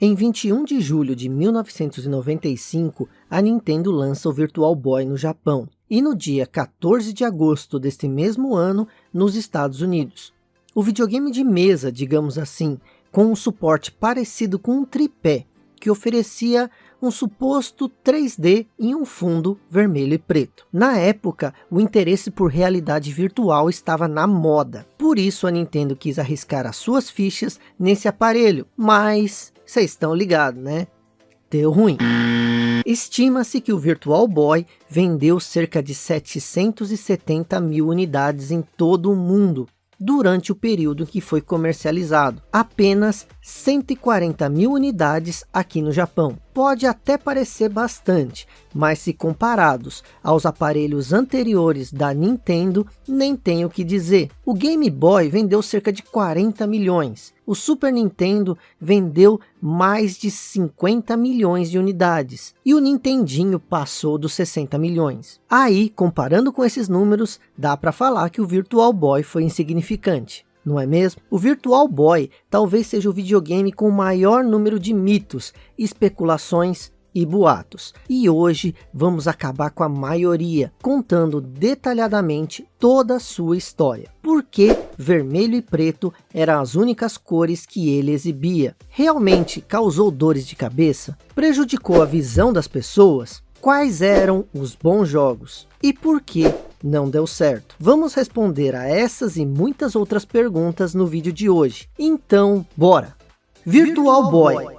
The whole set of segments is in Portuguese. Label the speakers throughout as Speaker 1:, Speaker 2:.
Speaker 1: Em 21 de julho de 1995, a Nintendo lança o Virtual Boy no Japão, e no dia 14 de agosto deste mesmo ano, nos Estados Unidos. O videogame de mesa, digamos assim, com um suporte parecido com um tripé, que oferecia um suposto 3D em um fundo vermelho e preto. Na época, o interesse por realidade virtual estava na moda. Por isso a Nintendo quis arriscar as suas fichas nesse aparelho. Mas, vocês estão ligados, né? Deu ruim. Estima-se que o Virtual Boy vendeu cerca de 770 mil unidades em todo o mundo, durante o período que foi comercializado. Apenas 140 mil unidades aqui no Japão. Pode até parecer bastante, mas se comparados aos aparelhos anteriores da Nintendo, nem tem o que dizer. O Game Boy vendeu cerca de 40 milhões. O Super Nintendo vendeu mais de 50 milhões de unidades. E o Nintendinho passou dos 60 milhões. Aí, comparando com esses números, dá para falar que o Virtual Boy foi insignificante não é mesmo? O Virtual Boy talvez seja o videogame com o maior número de mitos, especulações e boatos. E hoje vamos acabar com a maioria, contando detalhadamente toda a sua história. Por que vermelho e preto eram as únicas cores que ele exibia? Realmente causou dores de cabeça? Prejudicou a visão das pessoas? Quais eram os bons jogos? E por que não deu certo? Vamos responder a essas e muitas outras perguntas no vídeo de hoje. Então, bora! Virtual Boy.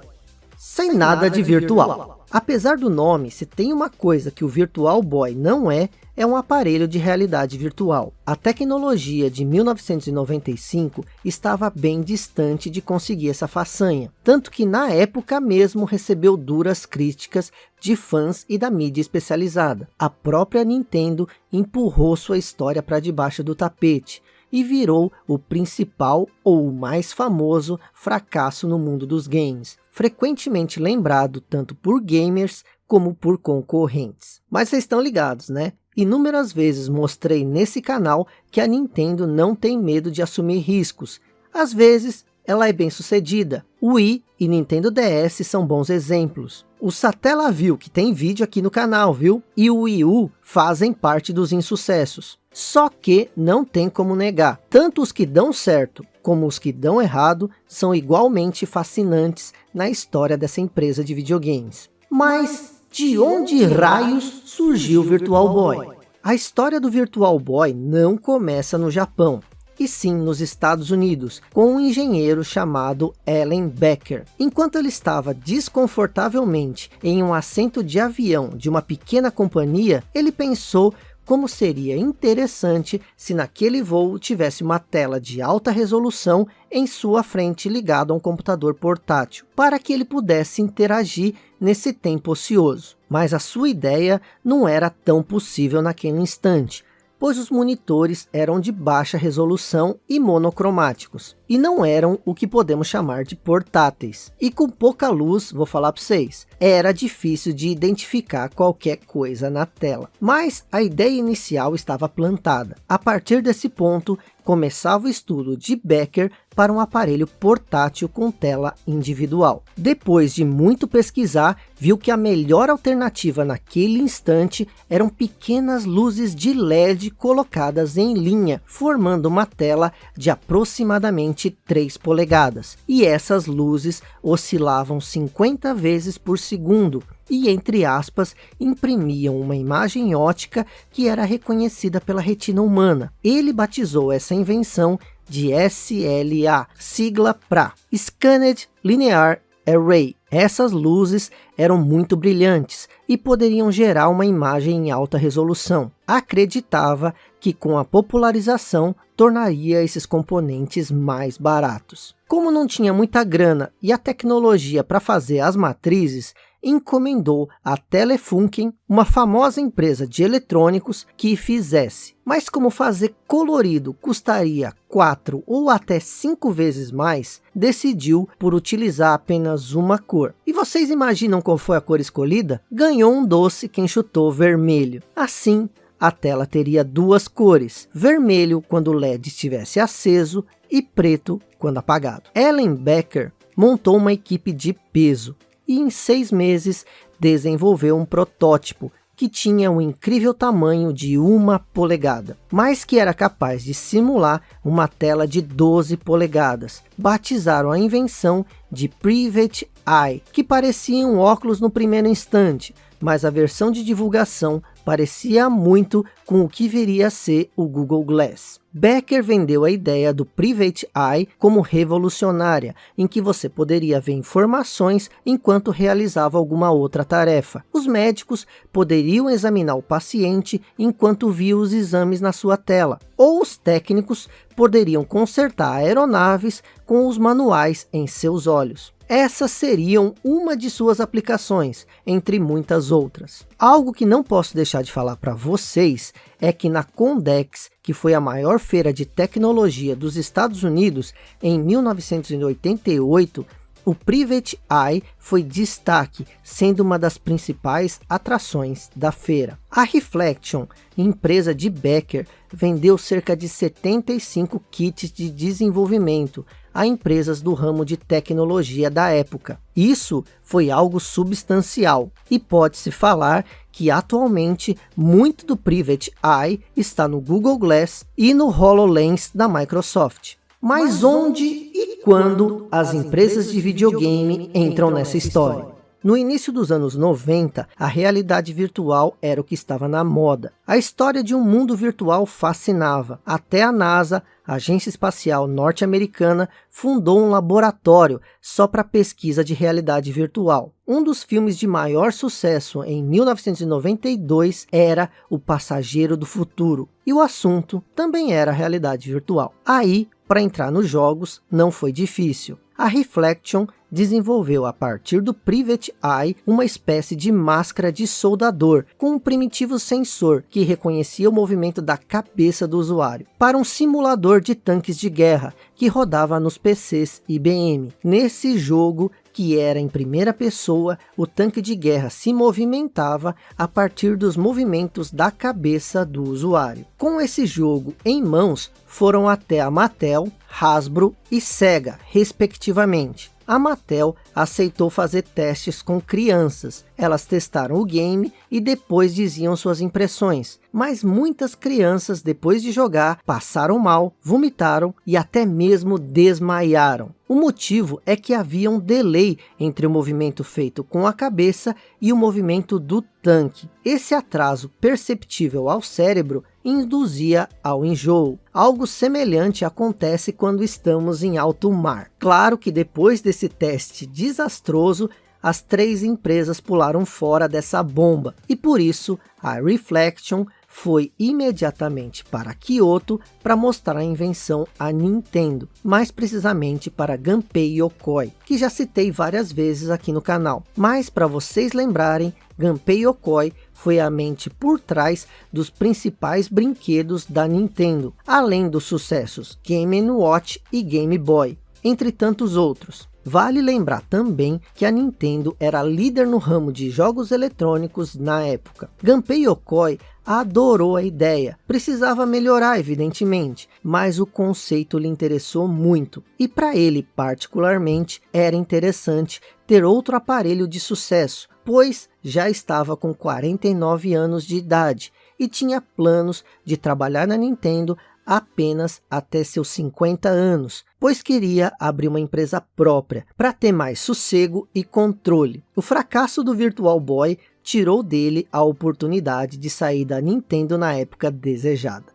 Speaker 1: Sem nada de virtual. Apesar do nome, se tem uma coisa que o Virtual Boy não é, é um aparelho de realidade virtual. A tecnologia de 1995 estava bem distante de conseguir essa façanha, tanto que na época mesmo recebeu duras críticas de fãs e da mídia especializada. A própria Nintendo empurrou sua história para debaixo do tapete, e virou o principal ou o mais famoso fracasso no mundo dos games, frequentemente lembrado tanto por gamers como por concorrentes. Mas vocês estão ligados, né? Inúmeras vezes mostrei nesse canal que a Nintendo não tem medo de assumir riscos. Às vezes ela é bem sucedida. O Wii e Nintendo DS são bons exemplos. O Satellaview, que tem vídeo aqui no canal, viu? E o Wii U fazem parte dos insucessos. Só que não tem como negar, tanto os que dão certo como os que dão errado são igualmente fascinantes na história dessa empresa de videogames. Mas de onde raios surgiu o Virtual Boy? A história do Virtual Boy não começa no Japão, e sim nos Estados Unidos, com um engenheiro chamado Allen Becker. Enquanto ele estava desconfortavelmente em um assento de avião de uma pequena companhia, ele pensou como seria interessante se naquele voo tivesse uma tela de alta resolução em sua frente ligado a um computador portátil, para que ele pudesse interagir nesse tempo ocioso. Mas a sua ideia não era tão possível naquele instante, pois os monitores eram de baixa resolução e monocromáticos, e não eram o que podemos chamar de portáteis. E com pouca luz, vou falar para vocês, era difícil de identificar qualquer coisa na tela. Mas a ideia inicial estava plantada. A partir desse ponto, começava o estudo de Becker para um aparelho portátil com tela individual. Depois de muito pesquisar, viu que a melhor alternativa naquele instante eram pequenas luzes de LED colocadas em linha, formando uma tela de aproximadamente 3 polegadas. E essas luzes oscilavam 50 vezes por segundo, e, entre aspas, imprimiam uma imagem ótica que era reconhecida pela retina humana. Ele batizou essa invenção de SLA, sigla para Scanned Linear Array. Essas luzes eram muito brilhantes e poderiam gerar uma imagem em alta resolução. Acreditava que com a popularização tornaria esses componentes mais baratos. Como não tinha muita grana e a tecnologia para fazer as matrizes, encomendou a Telefunken, uma famosa empresa de eletrônicos, que fizesse. Mas como fazer colorido custaria quatro ou até cinco vezes mais, decidiu por utilizar apenas uma cor. E vocês imaginam qual foi a cor escolhida? Ganhou um doce quem chutou vermelho. Assim, a tela teria duas cores, vermelho quando o LED estivesse aceso e preto quando apagado. Ellen Becker montou uma equipe de peso e em seis meses desenvolveu um protótipo que tinha um incrível tamanho de uma polegada, mas que era capaz de simular uma tela de 12 polegadas. Batizaram a invenção de Private Eye, que parecia um óculos no primeiro instante, mas a versão de divulgação parecia muito com o que viria a ser o Google Glass. Becker vendeu a ideia do Private Eye como revolucionária, em que você poderia ver informações enquanto realizava alguma outra tarefa. Os médicos poderiam examinar o paciente enquanto via os exames na sua tela, ou os técnicos poderiam consertar aeronaves com os manuais em seus olhos. Essas seriam uma de suas aplicações, entre muitas outras. Algo que não posso deixar de falar para vocês é que na Condex, que foi a maior feira de tecnologia dos Estados Unidos em 1988, o Private Eye foi destaque, sendo uma das principais atrações da feira. A Reflection, empresa de Becker, vendeu cerca de 75 kits de desenvolvimento a empresas do ramo de tecnologia da época. Isso foi algo substancial e pode-se falar que atualmente muito do Private Eye está no Google Glass e no HoloLens da Microsoft. Mas onde e quando as empresas de videogame entram nessa história? No início dos anos 90, a realidade virtual era o que estava na moda. A história de um mundo virtual fascinava. Até a NASA, a agência espacial norte-americana, fundou um laboratório só para pesquisa de realidade virtual. Um dos filmes de maior sucesso em 1992 era O Passageiro do Futuro. E o assunto também era realidade virtual. Aí, para entrar nos jogos, não foi difícil. A Reflection desenvolveu a partir do Private Eye uma espécie de máscara de soldador com um primitivo sensor que reconhecia o movimento da cabeça do usuário para um simulador de tanques de guerra que rodava nos PCs IBM. Nesse jogo que era em primeira pessoa, o tanque de guerra se movimentava a partir dos movimentos da cabeça do usuário. Com esse jogo em mãos, foram até a Mattel, Hasbro e Sega, respectivamente a Mattel aceitou fazer testes com crianças. Elas testaram o game e depois diziam suas impressões. Mas muitas crianças, depois de jogar, passaram mal, vomitaram e até mesmo desmaiaram. O motivo é que havia um delay entre o movimento feito com a cabeça e o movimento do tanque. Esse atraso perceptível ao cérebro induzia ao enjoo. Algo semelhante acontece quando estamos em alto mar. Claro que depois desse teste desastroso, as três empresas pularam fora dessa bomba e por isso a Reflection foi imediatamente para Kyoto para mostrar a invenção à Nintendo, mais precisamente para Gunpei Yokoi, que já citei várias vezes aqui no canal. Mas para vocês lembrarem, Gunpei Yokoi foi a mente por trás dos principais brinquedos da Nintendo, além dos sucessos Game Watch e Game Boy, entre tantos outros. Vale lembrar também que a Nintendo era líder no ramo de jogos eletrônicos na época. Gunpei Yokoi adorou a ideia. Precisava melhorar, evidentemente, mas o conceito lhe interessou muito. E para ele, particularmente, era interessante ter outro aparelho de sucesso, pois já estava com 49 anos de idade e tinha planos de trabalhar na Nintendo apenas até seus 50 anos, pois queria abrir uma empresa própria para ter mais sossego e controle. O fracasso do Virtual Boy tirou dele a oportunidade de sair da Nintendo na época desejada.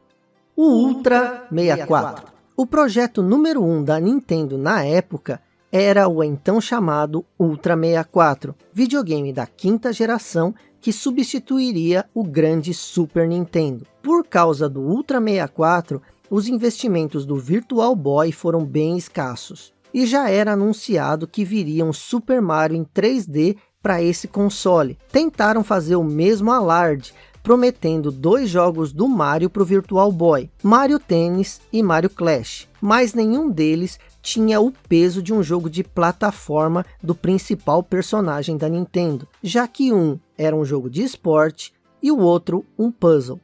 Speaker 1: O Ultra 64. O projeto número 1 um da Nintendo na época era o então chamado Ultra 64, videogame da quinta geração que substituiria o grande Super Nintendo. Por causa do Ultra 64, os investimentos do Virtual Boy foram bem escassos. E já era anunciado que viria um Super Mario em 3D para esse console. Tentaram fazer o mesmo alarde, prometendo dois jogos do Mario para o Virtual Boy, Mario Tennis e Mario Clash, mas nenhum deles tinha o peso de um jogo de plataforma do principal personagem da Nintendo, já que um era um jogo de esporte e o outro um puzzle.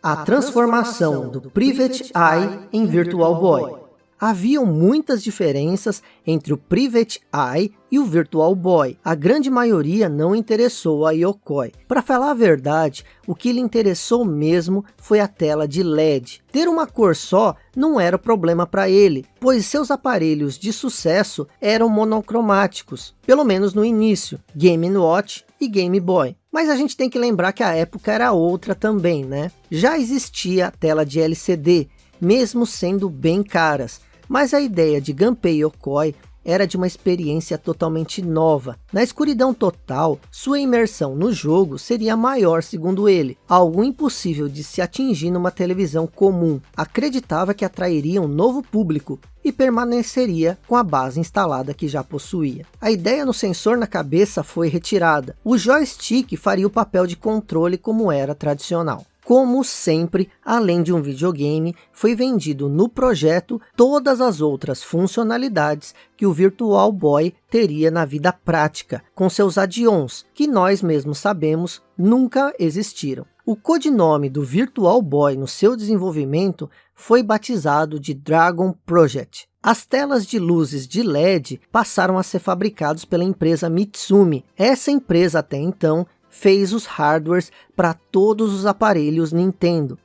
Speaker 1: A transformação do Private Eye em Virtual Boy. Haviam muitas diferenças entre o Private Eye e o Virtual Boy. A grande maioria não interessou a Yokoi. Para falar a verdade, o que lhe interessou mesmo foi a tela de LED. Ter uma cor só não era problema para ele, pois seus aparelhos de sucesso eram monocromáticos, pelo menos no início, Game Watch e Game Boy. Mas a gente tem que lembrar que a época era outra também, né? Já existia a tela de LCD, mesmo sendo bem caras, mas a ideia de Gunpei Yokoi era de uma experiência totalmente nova. Na escuridão total, sua imersão no jogo seria maior segundo ele, algo impossível de se atingir numa televisão comum. Acreditava que atrairia um novo público e permaneceria com a base instalada que já possuía. A ideia no sensor na cabeça foi retirada. O joystick faria o papel de controle como era tradicional. Como sempre, além de um videogame, foi vendido no projeto todas as outras funcionalidades que o Virtual Boy teria na vida prática, com seus add-ons, que nós mesmos sabemos nunca existiram. O codinome do Virtual Boy no seu desenvolvimento foi batizado de Dragon Project. As telas de luzes de LED passaram a ser fabricados pela empresa Mitsumi. Essa empresa até então fez os hardwares para todos os aparelhos Nintendo.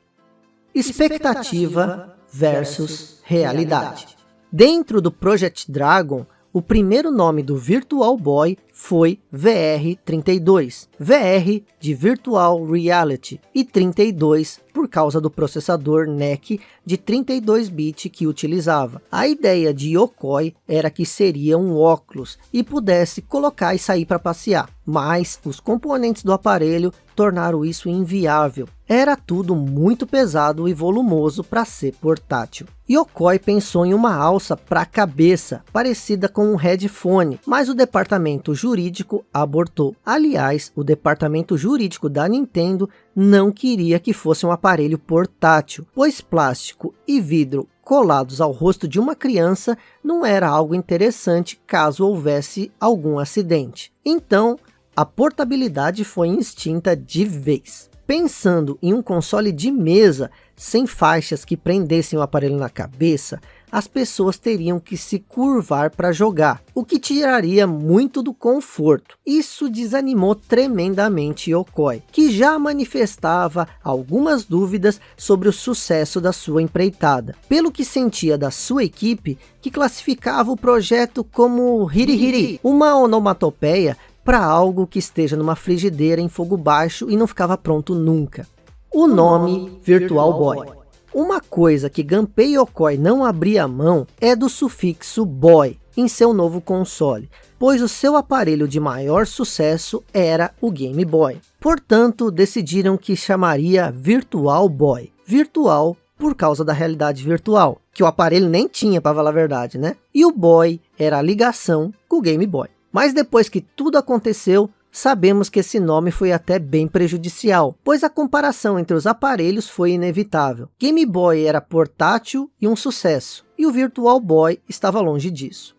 Speaker 1: Expectativa versus realidade. Dentro do Project Dragon, o primeiro nome do Virtual Boy foi VR32. VR de Virtual Reality e 32 por causa do processador NEC de 32-bit que utilizava. A ideia de Yokoi era que seria um óculos e pudesse colocar e sair para passear, mas os componentes do aparelho tornaram isso inviável. Era tudo muito pesado e volumoso para ser portátil. Yokoi pensou em uma alça para a cabeça, parecida com um headphone, mas o departamento jurídico abortou. Aliás, o departamento jurídico da Nintendo não queria que fosse um aparelho portátil, pois plástico e vidro colados ao rosto de uma criança não era algo interessante caso houvesse algum acidente. Então, a portabilidade foi extinta de vez. Pensando em um console de mesa sem faixas que prendessem o aparelho na cabeça, as pessoas teriam que se curvar para jogar, o que tiraria muito do conforto. Isso desanimou tremendamente Yokoi, que já manifestava algumas dúvidas sobre o sucesso da sua empreitada, pelo que sentia da sua equipe, que classificava o projeto como Hirihiri, uma onomatopeia para algo que esteja numa frigideira em fogo baixo e não ficava pronto nunca. O nome Virtual Boy. Uma coisa que Gunpei Yokoi não abria mão é do sufixo Boy em seu novo console, pois o seu aparelho de maior sucesso era o Game Boy. Portanto, decidiram que chamaria Virtual Boy. Virtual por causa da realidade virtual, que o aparelho nem tinha para falar a verdade, né? E o Boy era a ligação com o Game Boy. Mas depois que tudo aconteceu, sabemos que esse nome foi até bem prejudicial, pois a comparação entre os aparelhos foi inevitável. Game Boy era portátil e um sucesso, e o Virtual Boy estava longe disso.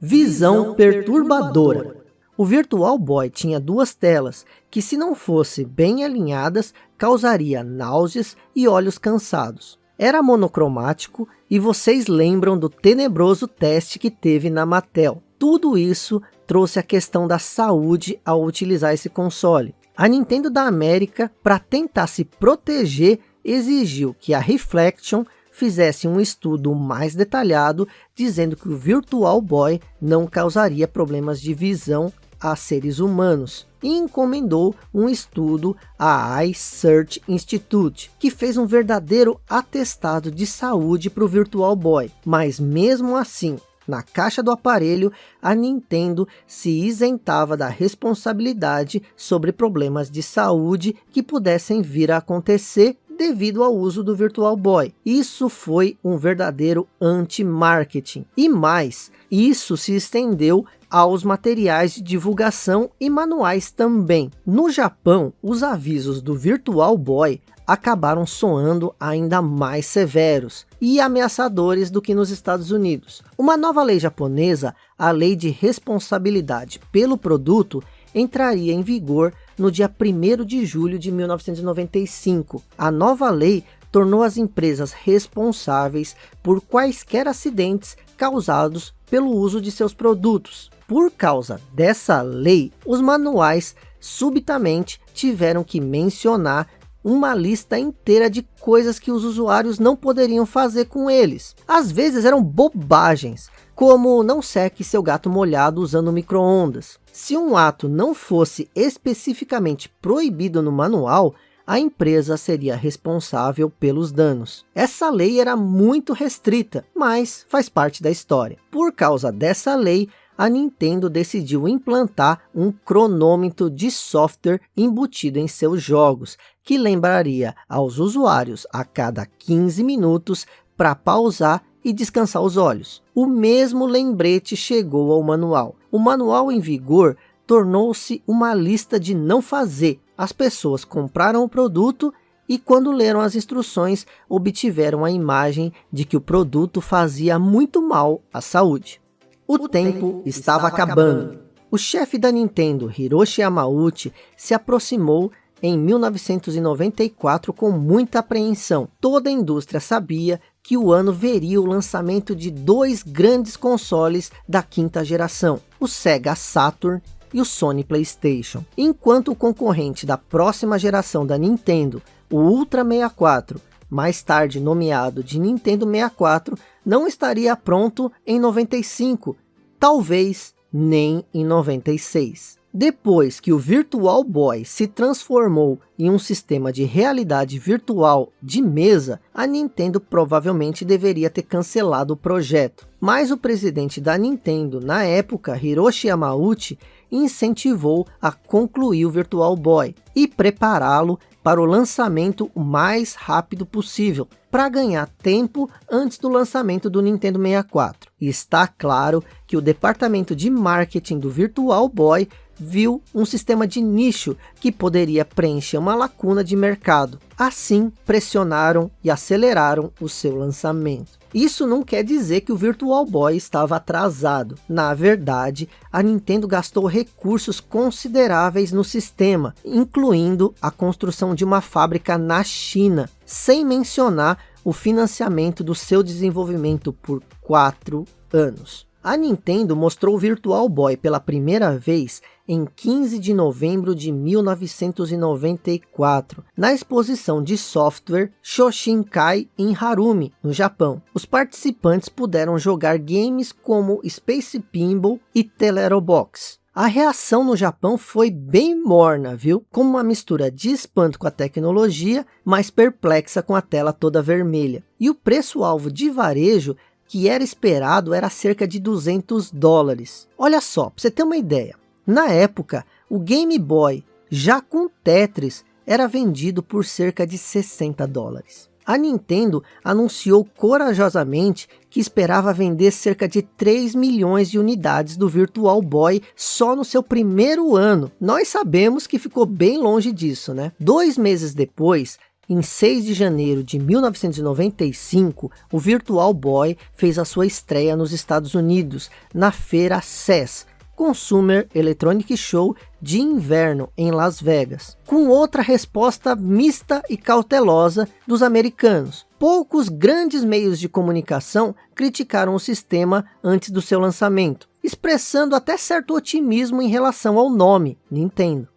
Speaker 1: Visão perturbadora. O Virtual Boy tinha duas telas, que se não fossem bem alinhadas, causaria náuseas e olhos cansados. Era monocromático e vocês lembram do tenebroso teste que teve na Mattel. Tudo isso trouxe a questão da saúde ao utilizar esse console. A Nintendo da América, para tentar se proteger, exigiu que a Reflection fizesse um estudo mais detalhado, dizendo que o Virtual Boy não causaria problemas de visão a seres humanos e encomendou um estudo à iSearch Institute, que fez um verdadeiro atestado de saúde para o Virtual Boy. Mas mesmo assim, na caixa do aparelho, a Nintendo se isentava da responsabilidade sobre problemas de saúde que pudessem vir a acontecer devido ao uso do Virtual Boy. Isso foi um verdadeiro anti-marketing. E mais, isso se estendeu aos materiais de divulgação e manuais também. No Japão, os avisos do Virtual Boy acabaram soando ainda mais severos e ameaçadores do que nos Estados Unidos. Uma nova lei japonesa, a Lei de Responsabilidade pelo Produto, entraria em vigor no dia 1 de julho de 1995. A nova lei tornou as empresas responsáveis por quaisquer acidentes causados pelo uso de seus produtos. Por causa dessa lei, os manuais subitamente tiveram que mencionar uma lista inteira de coisas que os usuários não poderiam fazer com eles. Às vezes eram bobagens, como não seque seu gato molhado usando micro-ondas. Se um ato não fosse especificamente proibido no manual, a empresa seria responsável pelos danos. Essa lei era muito restrita, mas faz parte da história. Por causa dessa lei, a Nintendo decidiu implantar um cronômetro de software embutido em seus jogos, que lembraria aos usuários a cada 15 minutos para pausar e descansar os olhos. O mesmo lembrete chegou ao manual. O manual em vigor tornou-se uma lista de não fazer. As pessoas compraram o produto e quando leram as instruções, obtiveram a imagem de que o produto fazia muito mal à saúde. O, o tempo, tempo estava, estava acabando. acabando. O chefe da Nintendo, Hiroshi Yamauchi, se aproximou em 1994 com muita apreensão. Toda a indústria sabia que o ano veria o lançamento de dois grandes consoles da quinta geração, o Sega Saturn e o Sony Playstation. Enquanto o concorrente da próxima geração da Nintendo, o Ultra 64, mais tarde nomeado de Nintendo 64, não estaria pronto em 95, talvez nem em 96. Depois que o Virtual Boy se transformou em um sistema de realidade virtual de mesa, a Nintendo provavelmente deveria ter cancelado o projeto. Mas o presidente da Nintendo, na época, Hiroshi Yamauchi, incentivou a concluir o Virtual Boy e prepará-lo para o lançamento o mais rápido possível, para ganhar tempo antes do lançamento do Nintendo 64. E está claro que o departamento de marketing do Virtual Boy viu um sistema de nicho que poderia preencher uma lacuna de mercado. Assim, pressionaram e aceleraram o seu lançamento. Isso não quer dizer que o Virtual Boy estava atrasado. Na verdade, a Nintendo gastou recursos consideráveis no sistema, incluindo a construção de uma fábrica na China, sem mencionar o financiamento do seu desenvolvimento por quatro anos. A Nintendo mostrou o Virtual Boy pela primeira vez em 15 de novembro de 1994, na exposição de software Shoshinkai em Harumi, no Japão. Os participantes puderam jogar games como Space Pinball e Telerobox. A reação no Japão foi bem morna, viu? Como uma mistura de espanto com a tecnologia, mas perplexa com a tela toda vermelha. E o preço-alvo de varejo que era esperado era cerca de 200 dólares. Olha só, para você ter uma ideia, na época, o Game Boy, já com Tetris, era vendido por cerca de 60 dólares. A Nintendo anunciou corajosamente que esperava vender cerca de 3 milhões de unidades do Virtual Boy só no seu primeiro ano. Nós sabemos que ficou bem longe disso, né? Dois meses depois, em 6 de janeiro de 1995, o Virtual Boy fez a sua estreia nos Estados Unidos, na feira CES, Consumer Electronic Show de inverno em Las Vegas, com outra resposta mista e cautelosa dos americanos. Poucos grandes meios de comunicação criticaram o sistema antes do seu lançamento, expressando até certo otimismo em relação ao nome, Nintendo.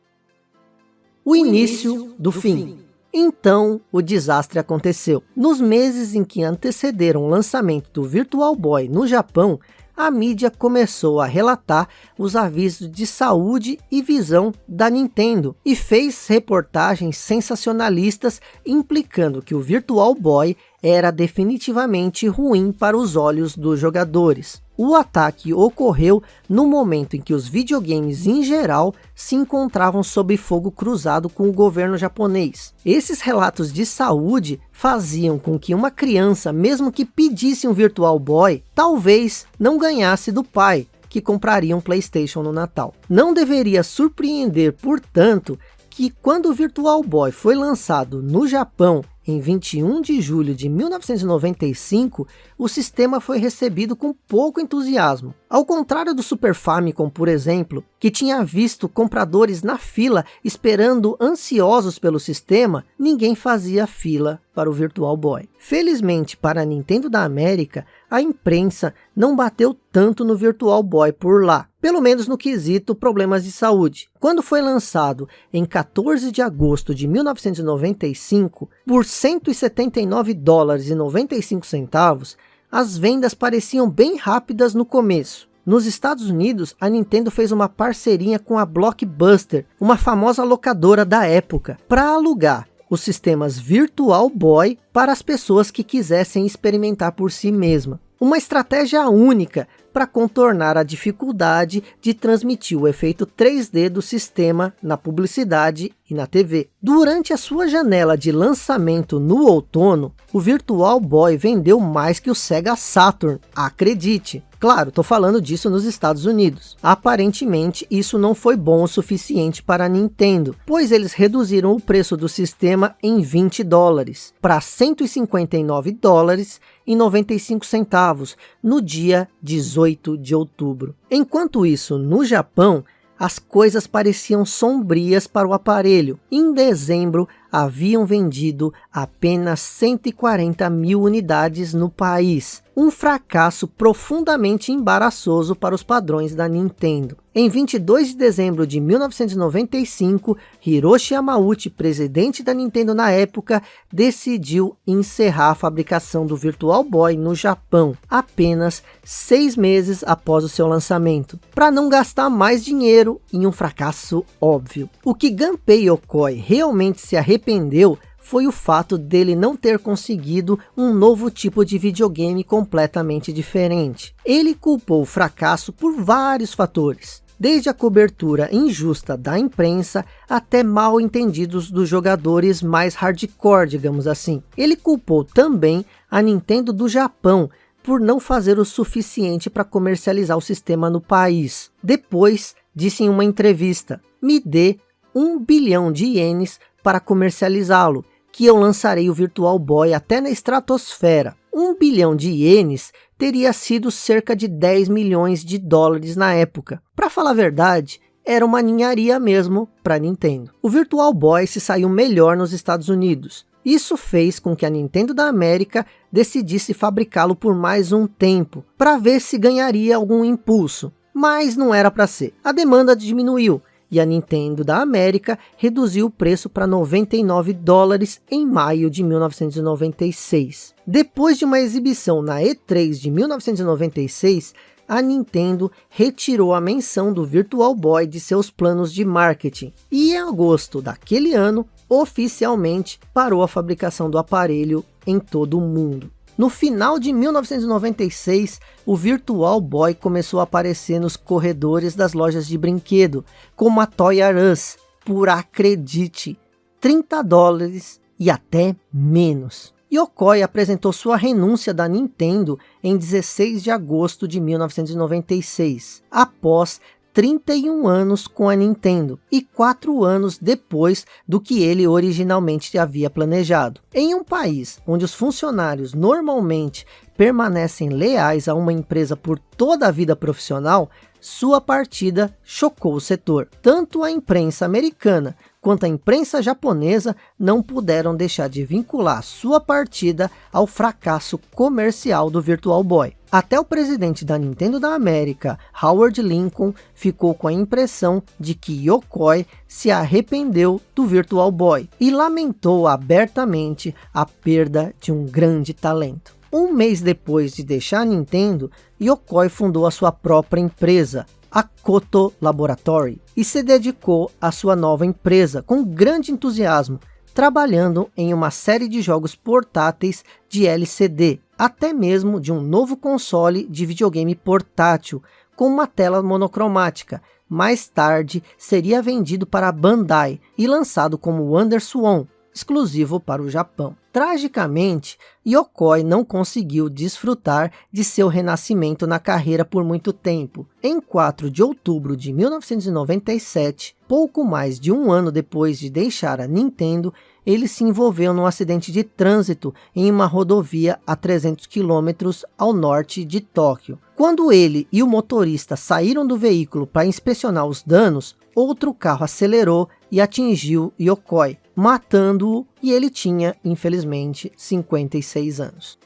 Speaker 1: O, início, do, fim. Então, o desastre aconteceu. Nos meses em que antecederam o lançamento do Virtual Boy no Japão, a mídia começou a relatar os avisos de saúde e visão da Nintendo e fez reportagens sensacionalistas implicando que o Virtual Boy era definitivamente ruim para os olhos dos jogadores. O ataque ocorreu no momento em que os videogames em geral se encontravam sob fogo cruzado com o governo japonês. Esses relatos de saúde faziam com que uma criança, mesmo que pedisse um Virtual Boy, talvez não ganhasse do pai, que compraria um Playstation no Natal. Não deveria surpreender, portanto, que quando o Virtual Boy foi lançado no Japão em 21 de julho de 1995, o sistema foi recebido com pouco entusiasmo. Ao contrário do Super Famicom, por exemplo, que tinha visto compradores na fila esperando ansiosos pelo sistema, ninguém fazia fila para o Virtual Boy. Felizmente para a Nintendo da América, a imprensa não bateu tanto no Virtual Boy por lá, pelo menos no quesito problemas de saúde. Quando foi lançado em 14 de agosto de 1995, por 179 dólares e 95 centavos, as vendas pareciam bem rápidas no começo. Nos Estados Unidos, a Nintendo fez uma parceria com a Blockbuster, uma famosa locadora da época, para alugar os sistemas Virtual Boy para as pessoas que quisessem experimentar por si mesma. Uma estratégia única para contornar a dificuldade de transmitir o efeito 3D do sistema na publicidade e na TV. Durante a sua janela de lançamento no outono, o Virtual Boy vendeu mais que o Sega Saturn, acredite. Claro, estou falando disso nos Estados Unidos. Aparentemente, isso não foi bom o suficiente para a Nintendo, pois eles reduziram o preço do sistema em 20 dólares, para 159 dólares e 95 centavos, no dia 18 de outubro. Enquanto isso, no Japão, as coisas pareciam sombrias para o aparelho. Em dezembro, haviam vendido apenas 140 mil unidades no país, um fracasso profundamente embaraçoso para os padrões da Nintendo. Em 22 de dezembro de 1995, Hiroshi Yamauchi, presidente da Nintendo na época, decidiu encerrar a fabricação do Virtual Boy no Japão, apenas seis meses após o seu lançamento, para não gastar mais dinheiro em um fracasso óbvio. O que Gunpei Yokoi realmente se arrependeu arrependeu foi o fato dele não ter conseguido um novo tipo de videogame completamente diferente. Ele culpou o fracasso por vários fatores, desde a cobertura injusta da imprensa até mal entendidos dos jogadores mais hardcore, digamos assim. Ele culpou também a Nintendo do Japão por não fazer o suficiente para comercializar o sistema no país. Depois, disse em uma entrevista, me dê um bilhão de ienes para comercializá-lo, que eu lançarei o Virtual Boy até na estratosfera. Um bilhão de ienes teria sido cerca de 10 milhões de dólares na época. Para falar a verdade, era uma ninharia mesmo para Nintendo. O Virtual Boy se saiu melhor nos Estados Unidos. Isso fez com que a Nintendo da América decidisse fabricá-lo por mais um tempo, para ver se ganharia algum impulso. Mas não era para ser. A demanda diminuiu e a Nintendo da América reduziu o preço para 99 dólares em maio de 1996. Depois de uma exibição na E3 de 1996, a Nintendo retirou a menção do Virtual Boy de seus planos de marketing e em agosto daquele ano, oficialmente parou a fabricação do aparelho em todo o mundo. No final de 1996, o Virtual Boy começou a aparecer nos corredores das lojas de brinquedo, como a Toy R Us, por acredite, 30 dólares e até menos. Yokoi apresentou sua renúncia da Nintendo em 16 de agosto de 1996, após 31 anos com a Nintendo e 4 anos depois do que ele originalmente havia planejado. Em um país onde os funcionários normalmente permanecem leais a uma empresa por toda a vida profissional, sua partida chocou o setor. Tanto a imprensa americana quanto a imprensa japonesa não puderam deixar de vincular sua partida ao fracasso comercial do Virtual Boy. Até o presidente da Nintendo da América, Howard Lincoln, ficou com a impressão de que Yokoi se arrependeu do Virtual Boy e lamentou abertamente a perda de um grande talento. Um mês depois de deixar a Nintendo, Yokoi fundou a sua própria empresa, a Koto Laboratory, e se dedicou à sua nova empresa com grande entusiasmo, trabalhando em uma série de jogos portáteis de LCD, até mesmo de um novo console de videogame portátil, com uma tela monocromática. Mais tarde, seria vendido para a Bandai e lançado como WonderSwan, exclusivo para o Japão. Tragicamente, Yokoi não conseguiu desfrutar de seu renascimento na carreira por muito tempo. Em 4 de outubro de 1997, pouco mais de um ano depois de deixar a Nintendo, ele se envolveu num acidente de trânsito em uma rodovia a 300 quilômetros ao norte de Tóquio. Quando ele e o motorista saíram do veículo para inspecionar os danos, outro carro acelerou e atingiu Yokoi, matando-o e ele tinha, infelizmente, 56 anos.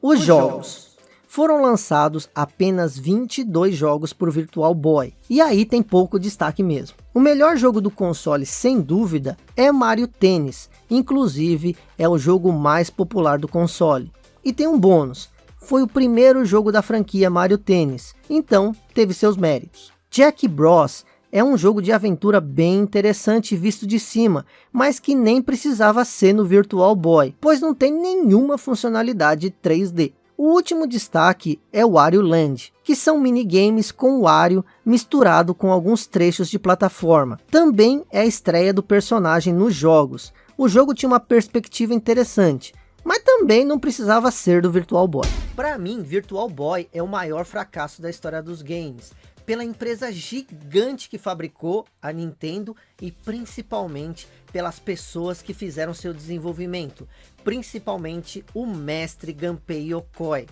Speaker 1: Os, Os jogos. jogos. Foram lançados apenas 22 jogos por Virtual Boy, e aí tem pouco destaque mesmo. O melhor jogo do console, sem dúvida, é Mario Tennis, inclusive é o jogo mais popular do console. E tem um bônus, foi o primeiro jogo da franquia Mario Tennis, então teve seus méritos. Jack Bros é um jogo de aventura bem interessante visto de cima, mas que nem precisava ser no Virtual Boy, pois não tem nenhuma funcionalidade 3D. O último destaque é o Wario Land, que são minigames com Wario misturado com alguns trechos de plataforma. Também é a estreia do personagem nos jogos. O jogo tinha uma perspectiva interessante, mas também não precisava ser do Virtual Boy. Para mim, Virtual Boy é o maior fracasso da história dos games pela empresa gigante que fabricou a Nintendo e principalmente pelas pessoas que fizeram seu desenvolvimento, principalmente o mestre Gunpei Yokoi,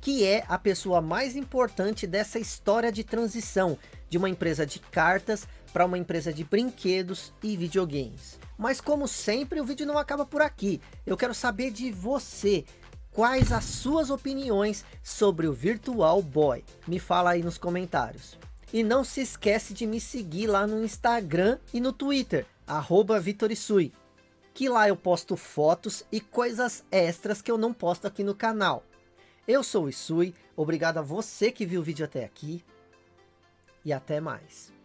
Speaker 1: que é a pessoa mais importante dessa história de transição de uma empresa de cartas para uma empresa de brinquedos e videogames. Mas como sempre, o vídeo não acaba por aqui. Eu quero saber de você quais as suas opiniões sobre o Virtual Boy. Me fala aí nos comentários. E não se esquece de me seguir lá no Instagram e no Twitter, arroba Vitorisui. Que lá eu posto fotos e coisas extras que eu não posto aqui no canal. Eu sou o Isui, obrigado a você que viu o vídeo até aqui. E até mais.